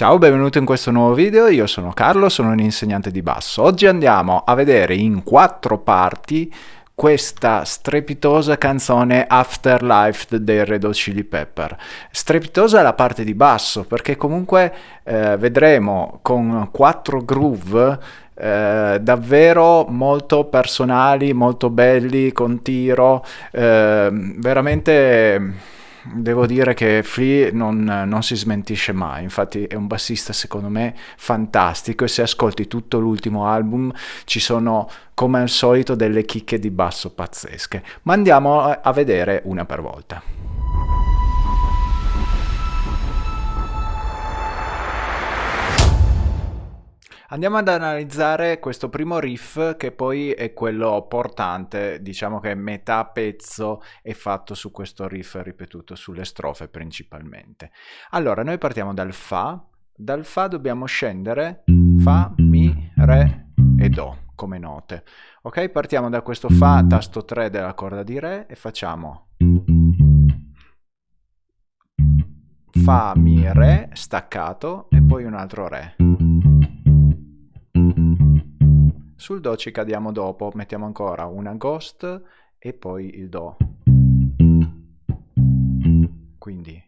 Ciao, benvenuto in questo nuovo video, io sono Carlo, sono un insegnante di basso. Oggi andiamo a vedere in quattro parti questa strepitosa canzone Afterlife dei Red Hot Chili Pepper. Strepitosa la parte di basso perché comunque eh, vedremo con quattro groove eh, davvero molto personali, molto belli, con tiro, eh, veramente devo dire che Flea non, non, si smentisce mai, infatti è un bassista secondo me fantastico. E se ascolti tutto l'ultimo album ci sono come al solito delle chicche di basso pazzesche, ma andiamo a vedere una per volta. Andiamo ad analizzare questo primo riff che poi è quello portante, diciamo che metà pezzo è fatto su questo riff ripetuto sulle strofe principalmente. Allora, noi partiamo dal Fa, dal Fa dobbiamo scendere Fa, Mi, Re e Do come note. Ok, partiamo da questo Fa, tasto 3 della corda di Re e facciamo Fa, Mi, Re, staccato e poi un altro Re. Sul Do ci cadiamo dopo, mettiamo ancora una Ghost e poi il Do. Quindi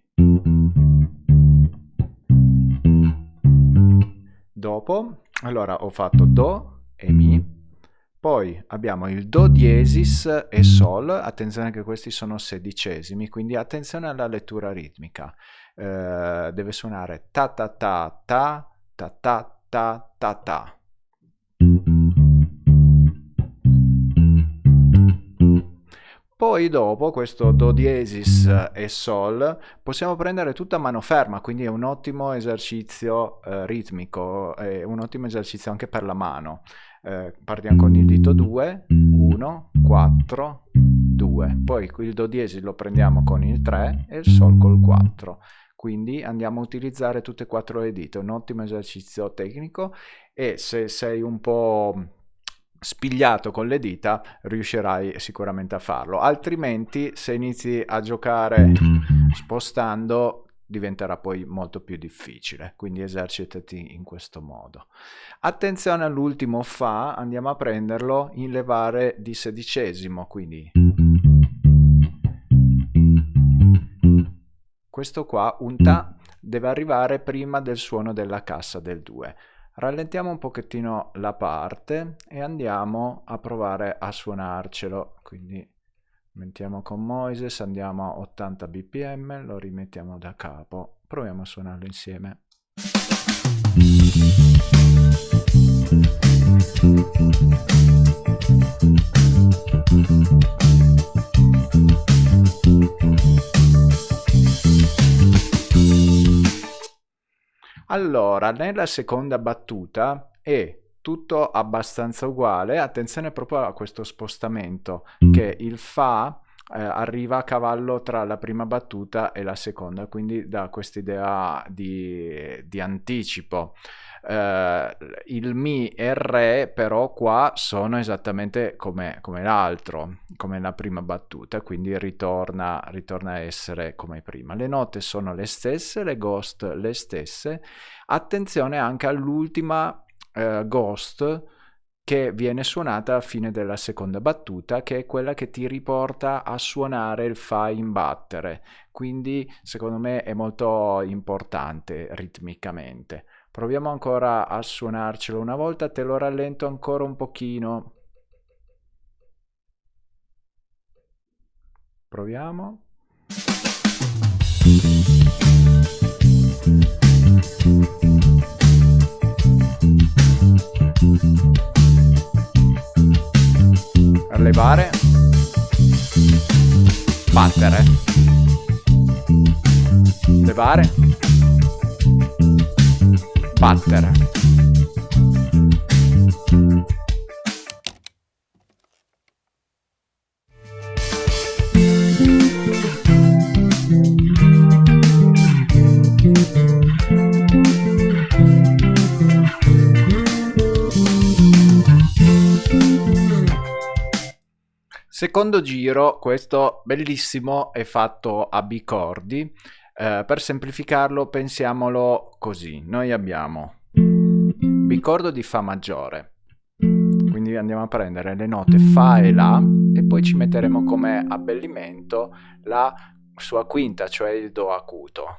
dopo, allora ho fatto Do e Mi, poi abbiamo il Do diesis e Sol, attenzione che questi sono sedicesimi, quindi attenzione alla lettura ritmica. Eh, deve suonare ta ta ta ta ta ta ta ta ta. Poi dopo questo Do diesis e Sol possiamo prendere tutta mano ferma, quindi è un ottimo esercizio eh, ritmico, è un ottimo esercizio anche per la mano. Eh, partiamo con il dito 2, 1, 4, 2, poi il Do diesis lo prendiamo con il 3 e il Sol col 4 quindi andiamo a utilizzare tutte e quattro le dita, un ottimo esercizio tecnico e se sei un po' spigliato con le dita riuscirai sicuramente a farlo. Altrimenti se inizi a giocare spostando diventerà poi molto più difficile. Quindi esercitati in questo modo. Attenzione all'ultimo fa andiamo a prenderlo in levare di sedicesimo quindi. Questo qua un ta deve arrivare prima del suono della cassa del 2 rallentiamo un pochettino la parte e andiamo a provare a suonarcelo. Quindi mettiamo con Moises andiamo a 80 bpm lo rimettiamo da capo. Proviamo a suonarlo insieme Allora, nella seconda battuta è tutto abbastanza uguale, attenzione proprio a questo spostamento, che il Fa eh, arriva a cavallo tra la prima battuta e la seconda, quindi dà quest'idea di, di anticipo. Uh, il Mi e il Re però qua sono esattamente come, come l'altro, come la prima battuta, quindi ritorna, ritorna a essere come prima. Le note sono le stesse, le ghost le stesse. Attenzione anche all'ultima uh, ghost che viene suonata a fine della seconda battuta, che è quella che ti riporta a suonare il Fa in battere. Quindi secondo me è molto importante ritmicamente. Proviamo ancora a suonarcelo una volta, te lo rallento ancora un pochino. Proviamo. Levare. Battere. Levare battere. Secondo giro, questo bellissimo è fatto a bicordi Eh, per semplificarlo pensiamolo così, noi abbiamo bicordo di Fa maggiore, quindi andiamo a prendere le note Fa e La e poi ci metteremo come abbellimento la sua quinta, cioè il Do acuto.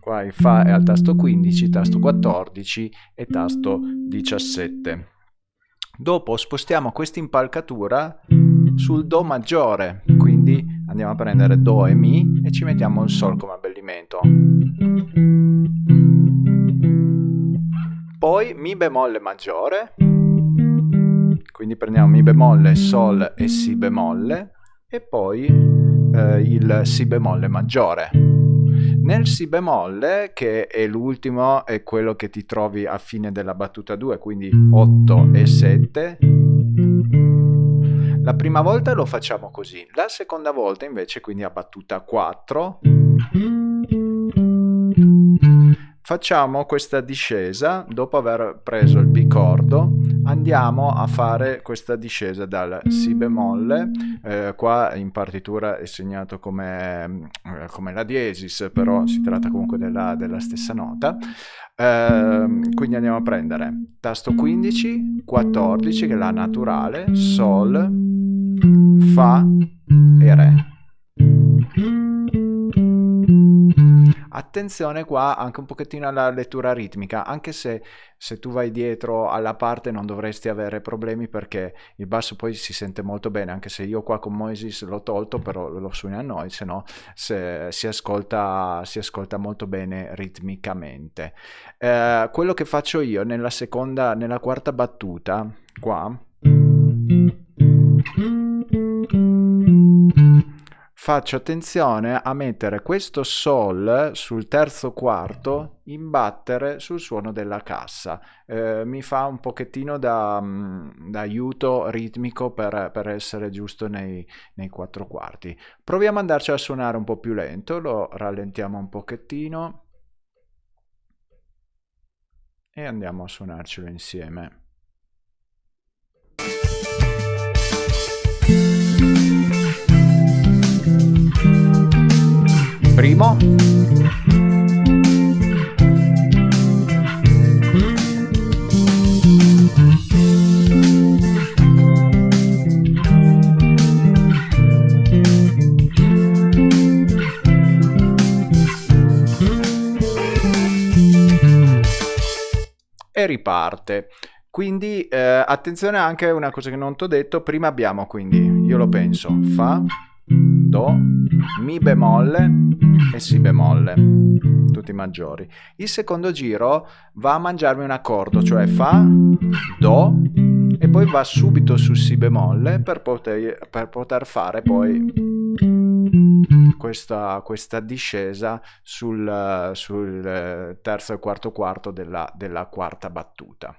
Qua il Fa è al tasto 15, tasto 14 e tasto 17. Dopo spostiamo questa impalcatura sul Do maggiore, quindi andiamo a prendere Do e Mi e ci mettiamo il Sol come abbellimento. Poi Mi bemolle maggiore, quindi prendiamo Mi bemolle, Sol e Si bemolle e poi eh, il Si bemolle maggiore. Nel Si bemolle, che è l'ultimo, è quello che ti trovi a fine della battuta 2, quindi 8 e 7, la prima volta lo facciamo così, la seconda volta invece, quindi a battuta 4, facciamo questa discesa, dopo aver preso il bicordo, andiamo a fare questa discesa dal Si bemolle, eh, qua in partitura è segnato come, eh, come, la diesis, però si tratta comunque della, della stessa nota, eh, quindi andiamo a prendere tasto 15, 14 che è la naturale, Sol, Fa e Re. Attenzione qua anche un pochettino alla lettura ritmica, anche se se tu vai dietro alla parte non dovresti avere problemi perché il basso poi si sente molto bene, anche se io qua con Moises l'ho tolto, però lo suoni a noi, se no se, si, ascolta, si ascolta molto bene ritmicamente. Eh, quello che faccio io nella seconda, nella quarta battuta, qua faccio attenzione a mettere questo sol sul terzo quarto in battere sul suono della cassa. Eh, mi fa un pochettino da, mm, da aiuto ritmico per, per essere giusto nei, nei, quattro quarti. Proviamo ad andarci a suonare un po' più lento lo rallentiamo un pochettino e andiamo a suonarcelo insieme primo. E riparte. Quindi eh, attenzione anche a una cosa che non ti ho detto prima abbiamo quindi io lo penso fa Do, Mi bemolle e Si bemolle, tutti maggiori. Il secondo giro va a mangiarmi un accordo, cioè Fa, Do e poi va subito su Si bemolle per poter, per poter fare poi questa, questa discesa sul, sul, terzo e quarto quarto della, della quarta battuta.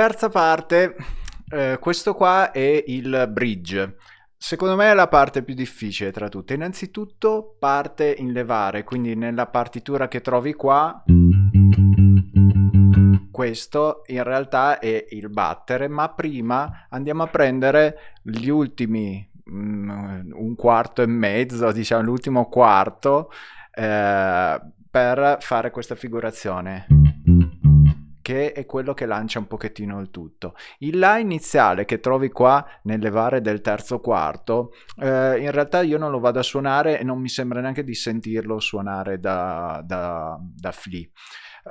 Terza parte, eh, questo qua è il bridge. Secondo me è la parte più difficile tra tutte. Innanzitutto parte in levare, quindi nella partitura che trovi qua, questo in realtà è il battere, ma prima andiamo a prendere gli ultimi mm, un quarto e mezzo, diciamo l'ultimo quarto, eh, per fare questa figurazione che è quello che lancia un pochettino il tutto. Il La iniziale che trovi qua nelle varie del terzo quarto, eh, in realtà io non lo vado a suonare e non mi sembra neanche di sentirlo suonare da, da, da Flea.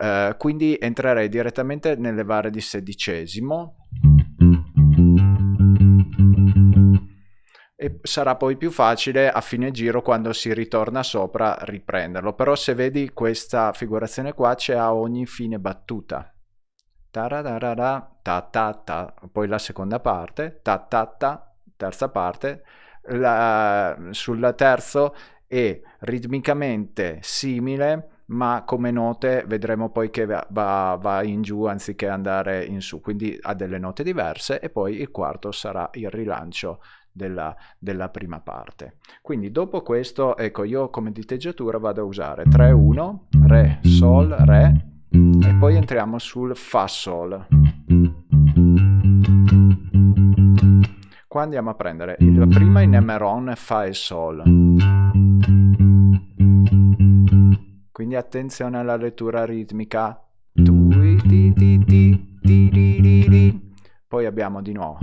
Eh, quindi entrerei direttamente nelle varie di sedicesimo e sarà poi più facile a fine giro quando si ritorna sopra riprenderlo però se vedi questa figurazione qua c'è a ogni fine battuta ta ta ta, poi la seconda parte, ta ta ta, terza parte, la, sul terzo è ritmicamente simile ma come note vedremo poi che va, va, in giù anziché andare in su, quindi ha delle note diverse e poi il quarto sarà il rilancio della, della prima parte. Quindi dopo questo, ecco, io come diteggiatura vado a usare 3-1, Re, Sol, Re e poi entriamo sul Fa Sol. Qua andiamo a prendere la prima in Emeron, Fa e Sol. Quindi attenzione alla lettura ritmica. Poi abbiamo di nuovo.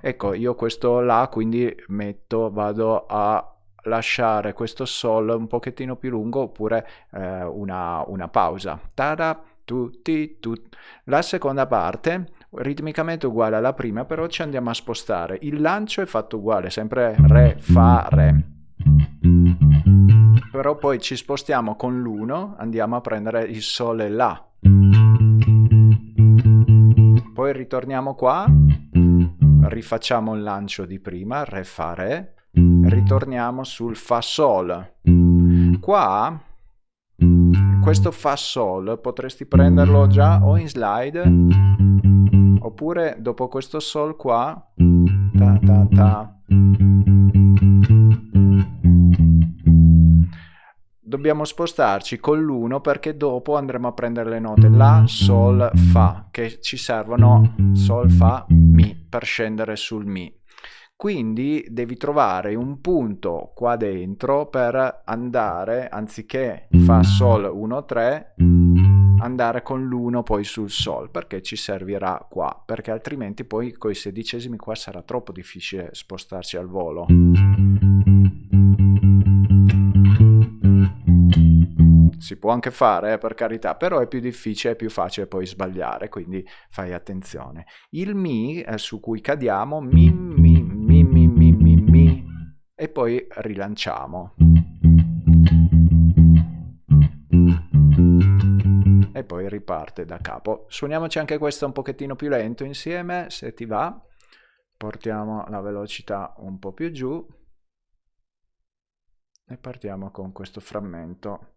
Ecco, io questo La quindi metto, vado a lasciare questo Sol un pochettino più lungo oppure eh, una, una pausa. Tada, tu, ti, tu. La seconda parte ritmicamente uguale alla prima, però ci andiamo a spostare. Il lancio è fatto uguale, sempre Re, Fa, Re. Però poi ci spostiamo con l'uno, andiamo a prendere il Sol e La. Poi ritorniamo qua, rifacciamo il lancio di prima, Re, Fa, Re. Ritorniamo sul Fa, Sol. Qua questo Fa Sol potresti prenderlo già o in slide oppure dopo questo Sol qua ta ta ta. Dobbiamo spostarci con l'1 perché dopo andremo a prendere le note. La, Sol, Fa che ci servono Sol, Fa, Mi per scendere sul Mi quindi devi trovare un punto qua dentro per andare, anziché Fa Sol 1 3, andare con l'1 poi sul Sol, perché ci servirà qua, perché altrimenti poi con i sedicesimi qua sarà troppo difficile spostarci al volo. Si può anche fare, eh, per carità, però è più difficile, è più facile poi sbagliare, quindi fai attenzione. Il Mi eh, su cui cadiamo, mi, e poi rilanciamo. E poi riparte da capo. Suoniamoci anche questo un pochettino più lento insieme, se ti va. Portiamo la velocità un po' più giù. E partiamo con questo frammento.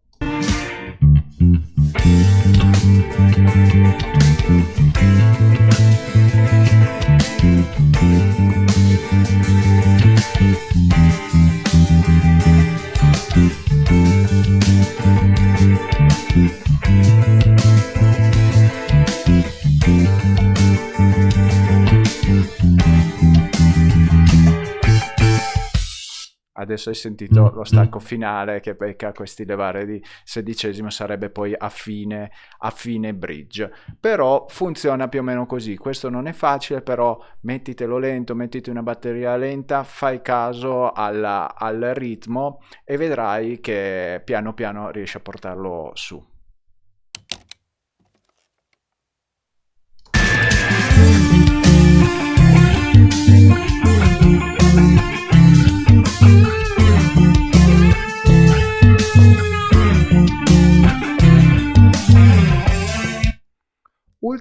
Adesso hai sentito lo stacco finale che becca questi levare di sedicesimo sarebbe poi a fine, a fine bridge. Però funziona più o meno così. Questo non è facile però mettitelo lento mettiti una batteria lenta fai caso alla, al ritmo e vedrai che piano piano riesci a portarlo su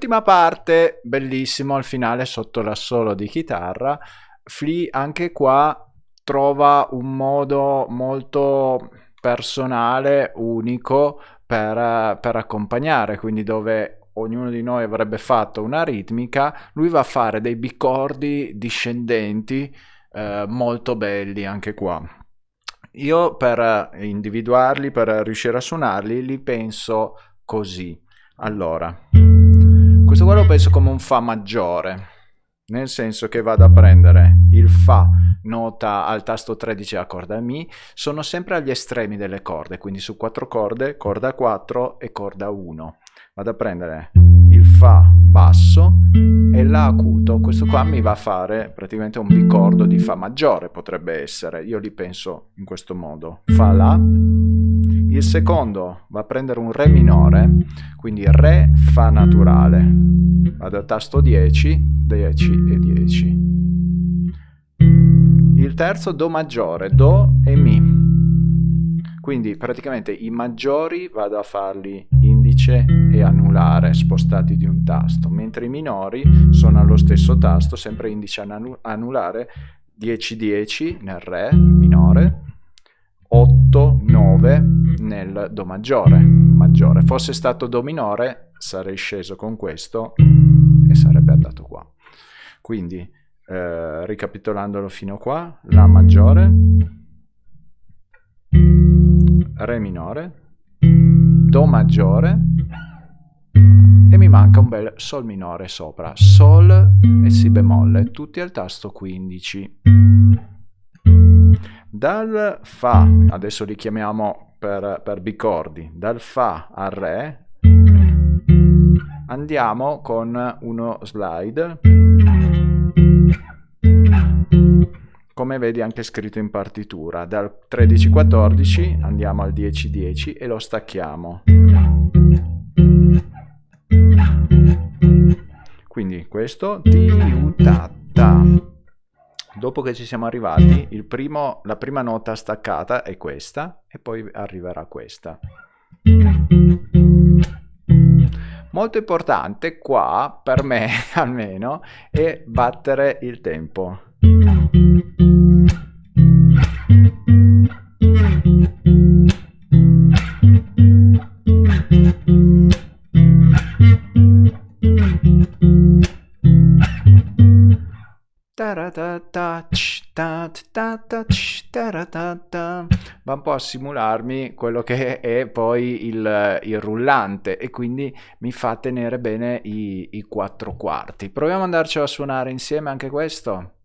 Ultima parte, bellissimo al finale sotto l'assolo di chitarra. Flea anche qua trova un modo molto personale, unico per, per accompagnare, quindi dove ognuno di noi avrebbe fatto una ritmica, lui va a fare dei bicordi discendenti eh, molto belli anche qua. Io per individuarli, per riuscire a suonarli, li penso così. Allora. Questo qua lo penso come un Fa maggiore, nel senso che vado a prendere il Fa nota al tasto 13 a corda Mi, sono sempre agli estremi delle corde, quindi su quattro corde, corda 4 e corda 1. Vado a prendere il Fa basso e La acuto, questo qua mi va a fare praticamente un bicordo di Fa maggiore, potrebbe essere, io li penso in questo modo, Fa La, il secondo va a prendere un Re minore, quindi Re Fa naturale. Vado al tasto 10, 10 e 10. Il terzo Do maggiore, Do e Mi. Quindi praticamente i maggiori vado a farli indice e anulare spostati di un tasto, mentre i minori sono allo stesso tasto, sempre indice e anulare 10-10 nel Re minore, 8, 9, nel Do maggiore, maggiore. Fosse stato Do minore sarei sceso con questo e sarebbe andato qua. Quindi, eh, ricapitolandolo fino a qua, La maggiore, Re minore, Do maggiore e mi manca un bel Sol minore sopra, Sol e Si bemolle, tutti al tasto 15. Dal Fa, adesso li chiamiamo per, per bicordi, dal Fa al Re. Andiamo con uno slide. Come vedi anche scritto in partitura. Dal 13-14 andiamo al 10-10 e lo stacchiamo. Quindi questo ti ta dopo che ci siamo arrivati primo, la prima nota staccata è questa e poi arriverà questa. Molto importante qua per me almeno è battere il tempo va un po' a simularmi quello che è poi il, il rullante e quindi mi fa tenere bene i, i quattro quarti. Proviamo ad andarci a suonare insieme anche questo.